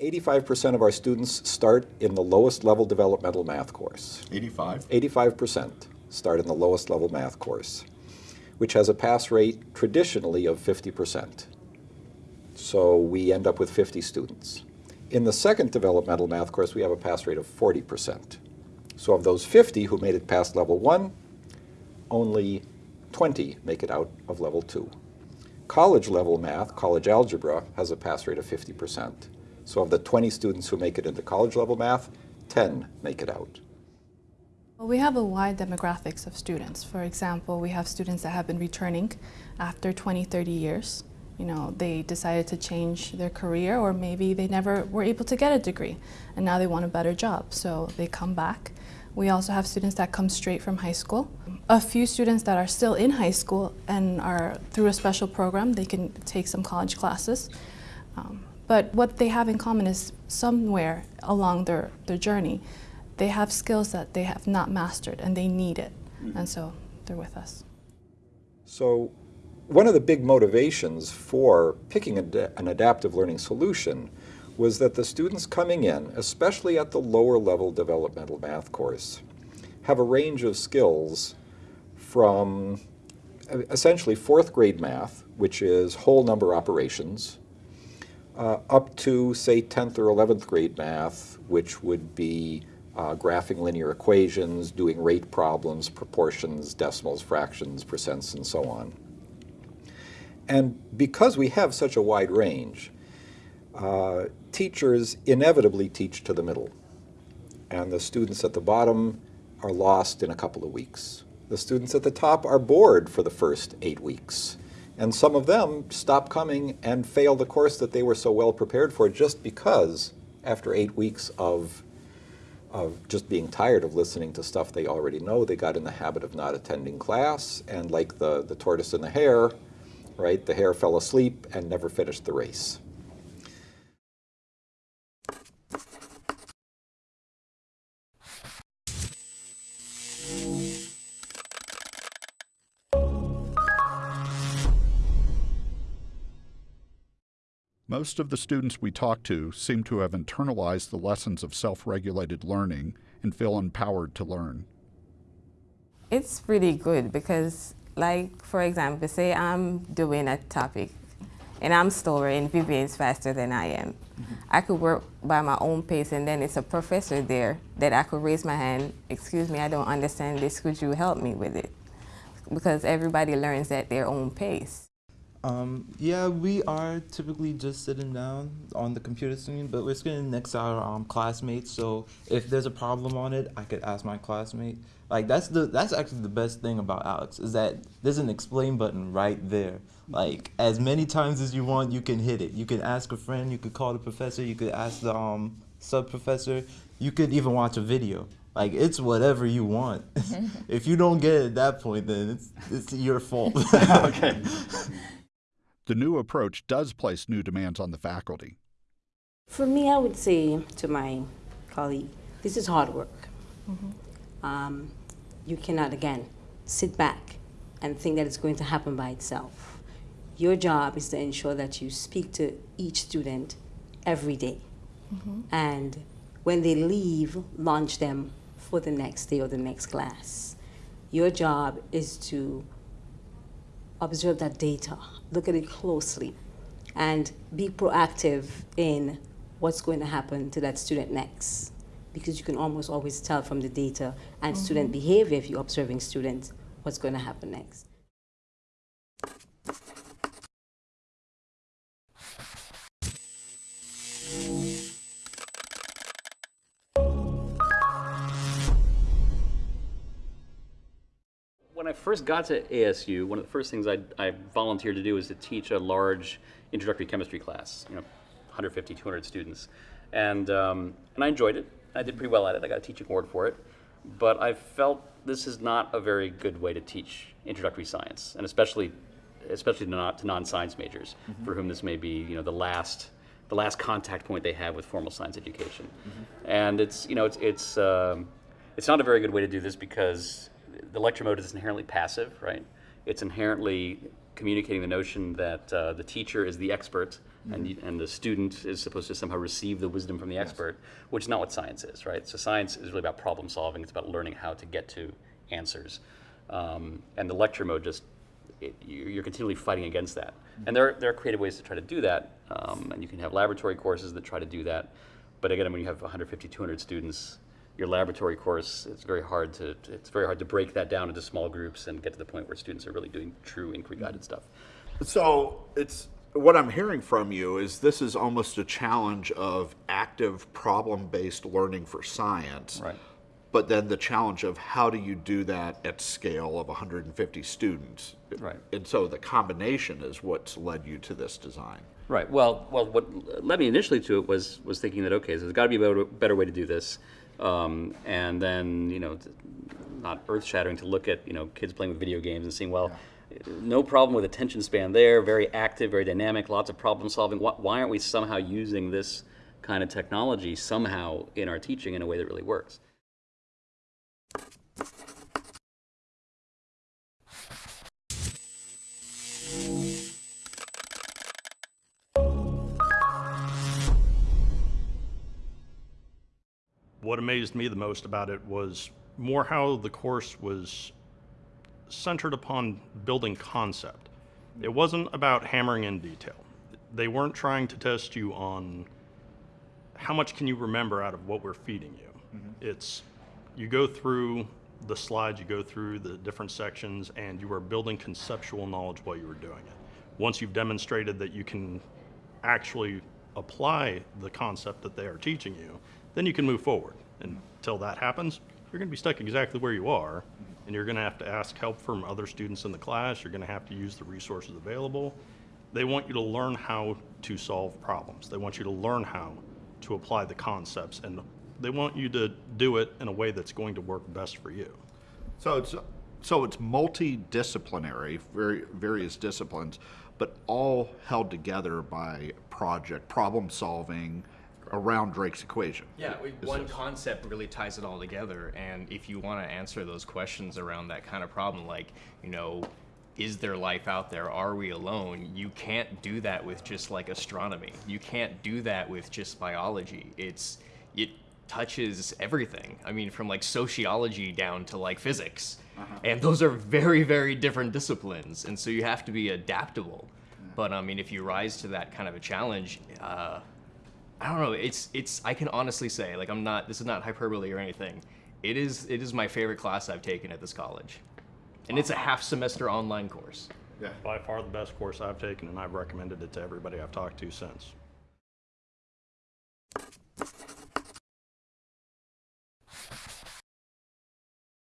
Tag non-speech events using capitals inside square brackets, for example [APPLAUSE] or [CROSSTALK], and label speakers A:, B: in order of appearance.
A: 85% of our students start in the lowest level developmental math course.
B: 85?
A: 85% start in the lowest level math course, which has a pass rate traditionally of 50%. So we end up with 50 students. In the second developmental math course, we have a pass rate of 40%. So of those 50 who made it past level one, only 20 make it out of level two. College level math, college algebra, has a pass rate of 50%. So of the 20 students who make it into college level math, 10 make it out.
C: Well, we have a wide demographics of students. For example, we have students that have been returning after 20, 30 years. You know, they decided to change their career or maybe they never were able to get a degree and now they want a better job. So they come back. We also have students that come straight from high school. A few students that are still in high school and are through a special program, they can take some college classes. Um, but what they have in common is somewhere along their, their journey, they have skills that they have not mastered and they need it. Mm. And so they're with us.
A: So one of the big motivations for picking an adaptive learning solution was that the students coming in, especially at the lower level developmental math course, have a range of skills from essentially fourth grade math, which is whole number operations, uh, up to, say, 10th or 11th grade math, which would be uh, graphing linear equations, doing rate problems, proportions, decimals, fractions, percents, and so on. And because we have such a wide range, uh, teachers inevitably teach to the middle. And the students at the bottom are lost in a couple of weeks. The students at the top are bored for the first eight weeks. And some of them stop coming and fail the course that they were so well prepared for just because after eight weeks of, of just being tired of listening to stuff they already know, they got in the habit of not attending class. And like the, the tortoise and the hare, right, the hare fell asleep and never finished the race.
D: Most of the students we talk to seem to have internalized the lessons of self-regulated learning and feel empowered to learn.
E: It's really good because, like, for example, say I'm doing a topic and I'm slower and Vivian's faster than I am. Mm -hmm. I could work by my own pace and then it's a professor there that I could raise my hand, excuse me, I don't understand this, could you help me with it? Because everybody learns at their own pace.
F: Um, yeah, we are typically just sitting down on the computer screen, but we're sitting next to our um, classmates. So if there's a problem on it, I could ask my classmate. Like that's the that's actually the best thing about ALEKS is that there's an explain button right there. Like as many times as you want, you can hit it. You can ask a friend. You could call the professor. You could ask the um, sub professor. You could even watch a video. Like it's whatever you want. [LAUGHS] [LAUGHS] if you don't get it at that point, then it's it's your fault. [LAUGHS]
D: okay. The new approach does place new demands on the faculty.
G: For me, I would say to my colleague, this is hard work. Mm -hmm. um, you cannot, again, sit back and think that it's going to happen by itself. Your job is to ensure that you speak to each student every day. Mm -hmm. And when they leave, launch them for the next day or the next class. Your job is to observe that data, look at it closely, and be proactive in what's going to happen to that student next. Because you can almost always tell from the data and mm -hmm. student behavior if you're observing students what's going to happen next.
H: I first got to ASU, one of the first things I, I volunteered to do was to teach a large introductory chemistry class, you know, 150, 200 students. And, um, and I enjoyed it. I did pretty well at it. I got a teaching award for it. But I felt this is not a very good way to teach introductory science, and especially, especially not to non-science majors, mm -hmm. for whom this may be, you know, the last, the last contact point they have with formal science education. Mm -hmm. And it's, you know, it's, it's, um, it's not a very good way to do this because the lecture mode is inherently passive, right? It's inherently communicating the notion that uh, the teacher is the expert and, you, and the student is supposed to somehow receive the wisdom from the expert, which is not what science is, right? So science is really about problem solving. It's about learning how to get to answers. Um, and the lecture mode just, it, you- you're continually fighting against that. And there are, there are creative ways to try to do that. Um, and you can have laboratory courses that try to do that. But again, when you have 150, 200 students, your laboratory course, it's very hard to, it's very hard to break that down into small groups and get to the point where students are really doing true inquiry guided stuff.
B: So it's what I'm hearing from you is this is almost a challenge of active problem based learning for science.
H: Right.
B: But then the challenge of how do you do that at scale of 150 students?
H: Right.
B: And so the combination is what's led you to this design.
H: Right. Well, well, what led me initially to it was was thinking that okay, so there's got to be a better, better way to do this, um, and then you know, not earth shattering to look at you know kids playing with video games and seeing well, no problem with attention span there, very active, very dynamic, lots of problem solving. Why, why aren't we somehow using this kind of technology somehow in our teaching in a way that really works?
I: What amazed me the most about it was more how the course was centered upon building concept. It wasn't about hammering in detail. They weren't trying to test you on how much can you remember out of what we're feeding you. Mm-hmm. It's you go through the slides, you go through the different sections, and you are building conceptual knowledge while you are doing it. Once you've demonstrated that you can actually apply the concept that they are teaching you, then you can move forward. Until that happens, you're going to be stuck exactly where you are, and you're going to have to ask help from other students in the class. You're going to have to use the resources available. They want you to learn how to solve problems. They want you to learn how to apply the concepts, and they want you to do it in a way that's going to work best for you.
B: So it's so it's multidisciplinary, very various disciplines, but all held together by project problem solving around Drake's equation.
J: Yeah, we- one
B: this-
J: concept really ties it all together. And if you want to answer those questions around that kind of problem, like, you know, is there life out there? Are we alone? You can't do that with just like astronomy. You can't do that with just biology. It's, it touches everything. I mean, from like sociology down to like physics. And those are very, very different disciplines. And so you have to be adaptable. But I mean, if you rise to that kind of a challenge, uh, I don't know. It's it's. I can honestly say, like, I'm not. This is not hyperbole or anything. It is. It is my favorite class I've taken at this college, and it's a half semester online course. Yeah.
I: By far the best course I've taken, and I've recommended it to everybody I've talked to since.